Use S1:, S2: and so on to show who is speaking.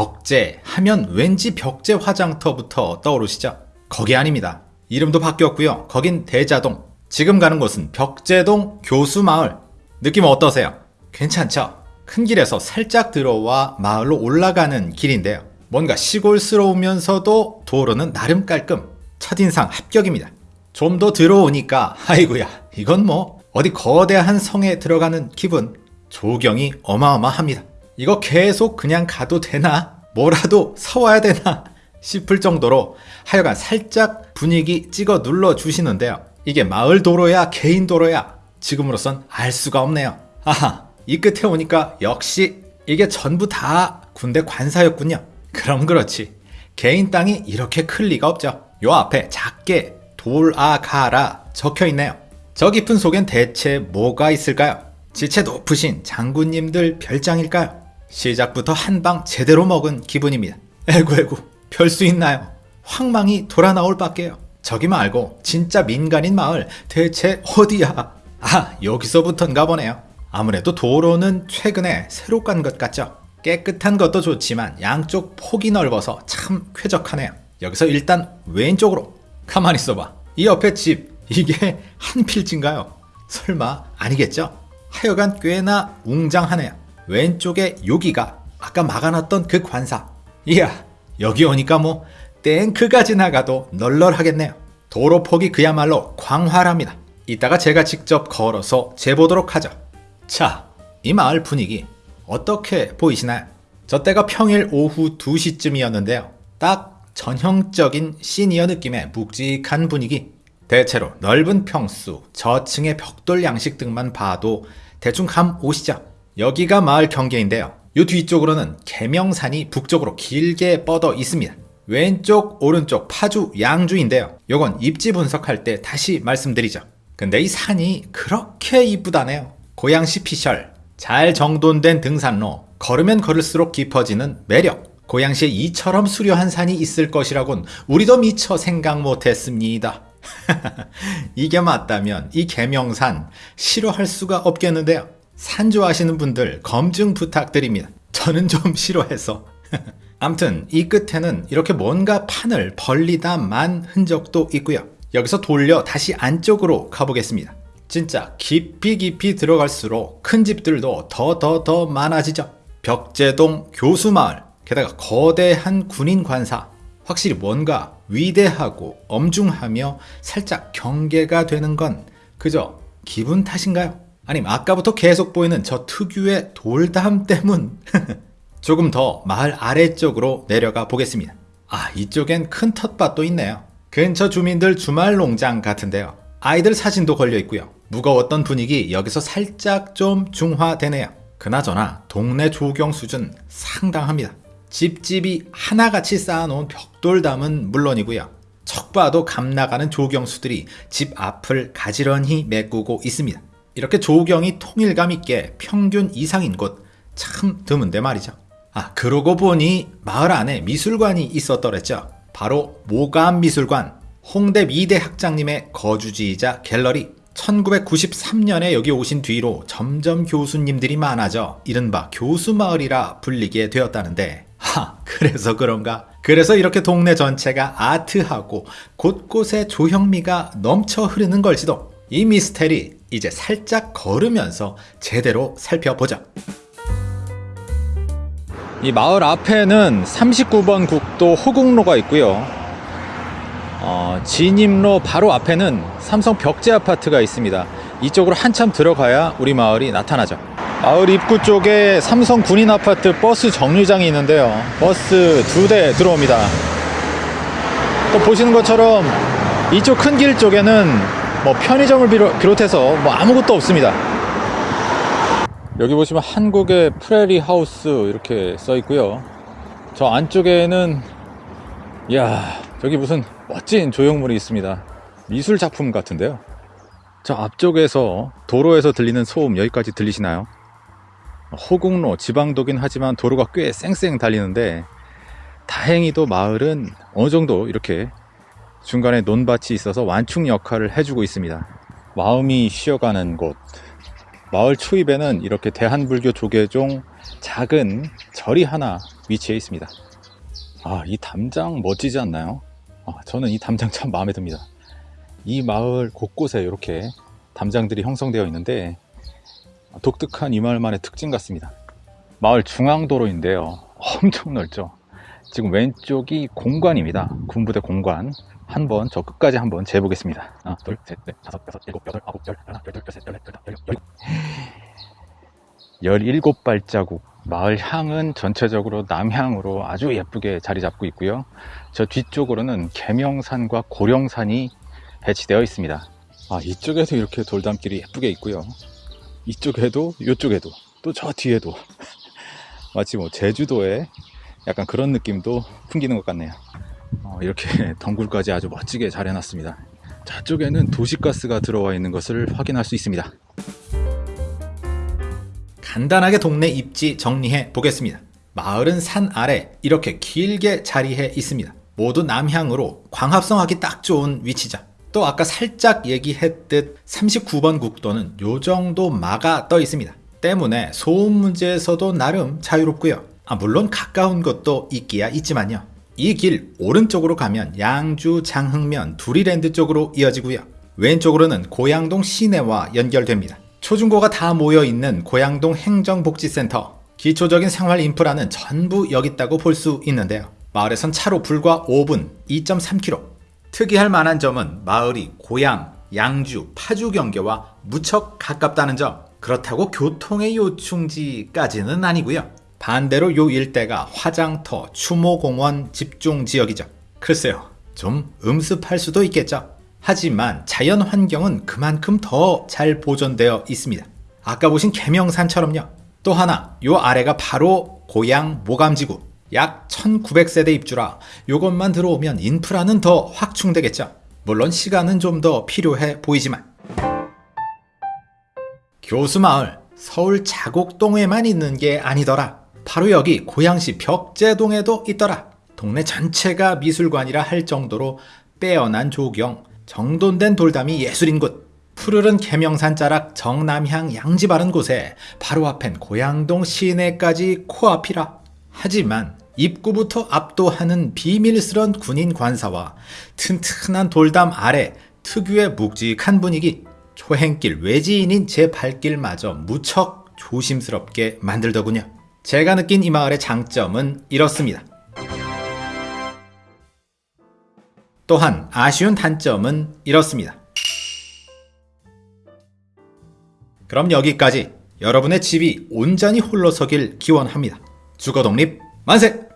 S1: 벽제 하면 왠지 벽제 화장터부터 떠오르시죠? 거기 아닙니다. 이름도 바뀌었고요. 거긴 대자동. 지금 가는 곳은 벽제동 교수마을. 느낌 어떠세요? 괜찮죠? 큰 길에서 살짝 들어와 마을로 올라가는 길인데요. 뭔가 시골스러우면서도 도로는 나름 깔끔. 첫인상 합격입니다. 좀 더 들어오니까 아이고야 이건 뭐 어디 거대한 성에 들어가는 기분. 조경이 어마어마합니다. 이거 계속 그냥 가도 되나? 뭐라도 사와야 되나? 싶을 정도로 하여간 살짝 분위기 찍어 눌러 주시는데요. 이게 마을 도로야 개인 도로야 지금으로선 알 수가 없네요. 아하 이 끝에 오니까 역시 이게 전부 다 군대 관사였군요. 그럼 그렇지. 개인 땅이 이렇게 클 리가 없죠. 요 앞에 작게 돌아가라 적혀 있네요. 저 깊은 속엔 대체 뭐가 있을까요? 지체 높으신 장군님들 별장일까요? 시작부터 한 방 제대로 먹은 기분입니다. 에구 에구 별 수 있나요? 황망이 돌아 나올 밖에요. 저기 말고 진짜 민간인 마을 대체 어디야? 아 여기서부턴가 보네요. 아무래도 도로는 최근에 새로 간것 같죠? 깨끗한 것도 좋지만 양쪽 폭이 넓어서 참 쾌적하네요. 여기서 일단 왼쪽으로 가만히 있어봐. 이 옆에 집 이게 한 필지인가요? 설마 아니겠죠? 하여간 꽤나 웅장하네요. 왼쪽에 여기가 아까 막아놨던 그 관사. 이야 여기 오니까 뭐 탱크가 지나가도 널널하겠네요. 도로 폭이 그야말로 광활합니다. 이따가 제가 직접 걸어서 재보도록 하죠. 자, 이 마을 분위기 어떻게 보이시나요? 저 때가 평일 오후 2시쯤이었는데요. 딱 전형적인 시니어 느낌의 묵직한 분위기. 대체로 넓은 평수, 저층의 벽돌 양식 등만 봐도 대충 감 오시죠? 여기가 마을 경계인데요. 이 뒤쪽으로는 계명산이 북쪽으로 길게 뻗어 있습니다. 왼쪽, 오른쪽 파주 양주인데요. 요건 입지 분석할 때 다시 말씀드리죠. 근데 이 산이 그렇게 이쁘다네요. 고양시 피셜, 잘 정돈된 등산로, 걸으면 걸을수록 깊어지는 매력. 고양시에 이처럼 수려한 산이 있을 것이라곤 우리도 미처 생각 못했습니다. 이게 맞다면 이 계명산 싫어할 수가 없겠는데요. 산 좋아하시는 분들 검증 부탁드립니다. 저는 좀 싫어해서. 암튼 이 끝에는 이렇게 뭔가 판을 벌리다 만 흔적도 있고요. 여기서 돌려 다시 안쪽으로 가보겠습니다. 진짜 깊이 깊이 들어갈수록 큰 집들도 더 더 더 많아지죠. 벽제동 교수마을, 게다가 거대한 군인 관사, 확실히 뭔가 위대하고 엄중하며 살짝 경계가 되는 건 그저 기분 탓인가요? 아니면 아까부터 계속 보이는 저 특유의 돌담 때문? 조금 더 마을 아래쪽으로 내려가 보겠습니다. 아, 이쪽엔 큰 텃밭도 있네요. 근처 주민들 주말 농장 같은데요. 아이들 사진도 걸려 있고요. 무거웠던 분위기 여기서 살짝 좀 중화되네요. 그나저나 동네 조경 수준 상당합니다. 집집이 하나같이 쌓아놓은 벽돌담은 물론이고요. 척 봐도 감나가는 조경수들이 집 앞을 가지런히 메꾸고 있습니다. 이렇게 조경이 통일감 있게 평균 이상인 곳 참 드문데 말이죠. 아 그러고 보니 마을 안에 미술관이 있었더랬죠. 바로 모감미술관 홍대 미대 학장님의 거주지이자 갤러리 1993년에 여기 오신 뒤로 점점 교수님들이 많아져 이른바 교수마을이라 불리게 되었다는데 하 그래서 그런가 그래서 이렇게 동네 전체가 아트하고 곳곳에 조형미가 넘쳐 흐르는 걸지도 이 미스테리 이제 살짝 걸으면서 제대로 살펴보자. 이 마을 앞에는 39번 국도 호국로가 있고요. 어, 진입로 바로 앞에는 삼성 벽제 아파트가 있습니다. 이쪽으로 한참 들어가야 우리 마을이 나타나죠. 마을 입구 쪽에 삼성 군인 아파트 버스 정류장이 있는데요. 버스 두 대 들어옵니다. 또 보시는 것처럼 이쪽 큰 길 쪽에는 뭐 편의점을 비롯해서 뭐 아무것도 없습니다. 여기 보시면 한국의 프레리 하우스 이렇게 써 있고요. 저 안쪽에는 이야 저기 무슨 멋진 조형물이 있습니다. 미술 작품 같은데요. 저 앞쪽에서 도로에서 들리는 소음 여기까지 들리시나요? 호국로 지방도긴 하지만 도로가 꽤 쌩쌩 달리는데 다행히도 마을은 어느 정도 이렇게 중간에 논밭이 있어서 완충 역할을 해주고 있습니다 마음이 쉬어가는 곳 마을 초입에는 이렇게 대한불교 조계종 작은 절이 하나 위치해 있습니다. 아, 이 담장 멋지지 않나요? 아, 저는 이 담장 참 마음에 듭니다. 이 마을 곳곳에 이렇게 담장들이 형성되어 있는데 독특한 이 마을만의 특징 같습니다. 마을 중앙도로인데요. 엄청 넓죠. 지금 왼쪽이 공관입니다. 군부대 공관. 한번 저 끝까지 한번 재보겠습니다. 하나, 둘, 셋, 넷, 다섯, 여섯, 일곱, 여덟, 아홉, 열, 하나, 둘, 둘, 셋, 넷, 다섯, 여섯, 열일곱. 17발자국. 마을 향은 전체적으로 남향으로 아주 예쁘게 자리 잡고 있고요. 저 뒤쪽으로는 계명산과 고령산이 배치되어 있습니다. 아, 이쪽에도 이렇게 돌담길이 예쁘게 있고요. 이쪽에도, 이쪽에도, 또 저 뒤에도. 마치 뭐 제주도에 약간 그런 느낌도 풍기는 것 같네요. 어, 이렇게 덩굴까지 아주 멋지게 잘 해놨습니다. 저쪽에는 도시가스가 들어와 있는 것을 확인할 수 있습니다. 간단하게 동네 입지 정리해 보겠습니다. 마을은 산 아래 이렇게 길게 자리해 있습니다. 모두 남향으로 광합성하기 딱 좋은 위치죠. 또 아까 살짝 얘기했듯 39번 국도는 요 정도 막아 떠 있습니다. 때문에 소음 문제에서도 나름 자유롭고요. 아, 물론 가까운 것도 있기야 있지만요. 이 길 오른쪽으로 가면 양주 장흥면 두리랜드 쪽으로 이어지고요. 왼쪽으로는 고양동 시내와 연결됩니다. 초중고가 다 모여 있는 고양동 행정복지센터. 기초적인 생활 인프라는 전부 여기 있다고 볼 수 있는데요. 마을에선 차로 불과 5분, 2.3km. 특이할 만한 점은 마을이 고양, 양주, 파주 경계와 무척 가깝다는 점. 그렇다고 교통의 요충지까지는 아니고요. 반대로 요 일대가 화장터, 추모공원 집중 지역이죠. 글쎄요, 좀 음습할 수도 있겠죠. 하지만 자연 환경은 그만큼 더 잘 보존되어 있습니다. 아까 보신 계명산처럼요. 또 하나, 요 아래가 바로 고향 모감지구. 약 1900세대 입주라 요것만 들어오면 인프라는 더 확충되겠죠. 물론 시간은 좀 더 필요해 보이지만. 교수마을, 서울 자곡동에만 있는 게 아니더라. 바로 여기 고양시 벽제동에도 있더라. 동네 전체가 미술관이라 할 정도로 빼어난 조경, 정돈된 돌담이 예술인 곳. 푸르른 계명산 자락 정남향 양지 바른 곳에 바로 앞엔 고양동 시내까지 코앞이라. 하지만 입구부터 압도하는 비밀스런 군인 관사와 튼튼한 돌담 아래 특유의 묵직한 분위기, 초행길 외지인인 제 발길마저 무척 조심스럽게 만들더군요. 제가 느낀 이 마을의 장점은 이렇습니다. 또한 아쉬운 단점은 이렇습니다. 그럼 여기까지 여러분의 집이 온전히 홀로 서길 기원합니다. 주거 독립 만세!